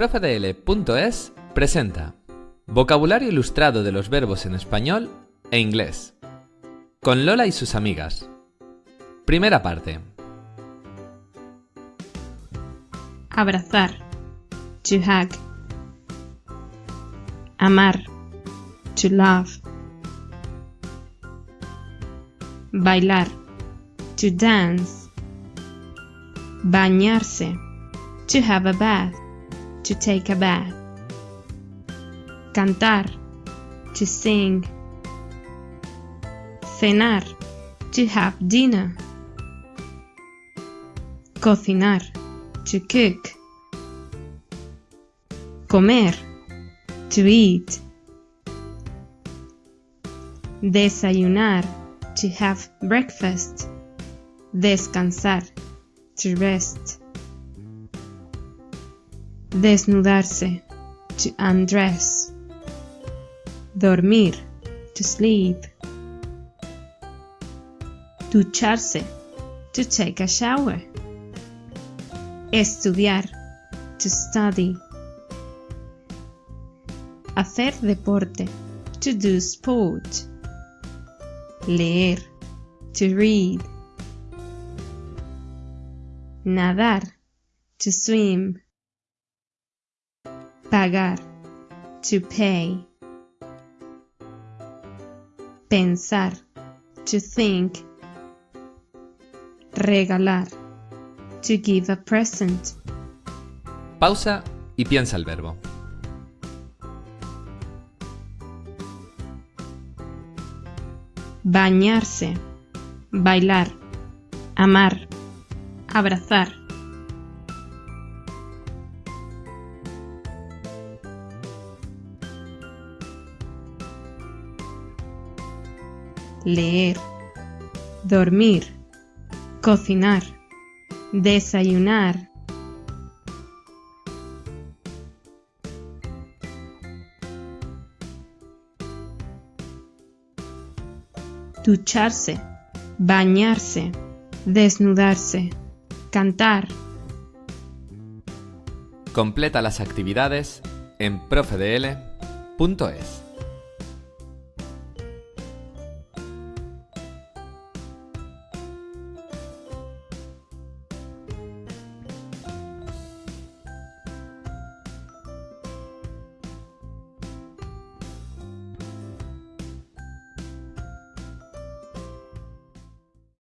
Profedl.es presenta Vocabulario ilustrado de los verbos en español e inglés. Con Lola y sus amigas. Primera parte. Abrazar. To hug. Amar. To love. Bailar. To dance. Bañarse. To have a bath. To take a bath. Cantar. To sing. Cenar. To have dinner. Cocinar. To cook. Comer. To eat. Desayunar. To have breakfast. Descansar. To rest. Desnudarse. To undress. Dormir. To sleep. Ducharse. To take a shower. Estudiar. To study. Hacer deporte. To do sport. Leer. To read. Nadar. To swim. Pagar. To pay. Pensar. To think. Regalar. To give a present. Pausa y piensa el verbo. Bañarse. Bailar. Amar. Abrazar. Leer. Dormir. Cocinar. Desayunar. Ducharse. Bañarse. Desnudarse. Cantar. Completa las actividades en profedl.es.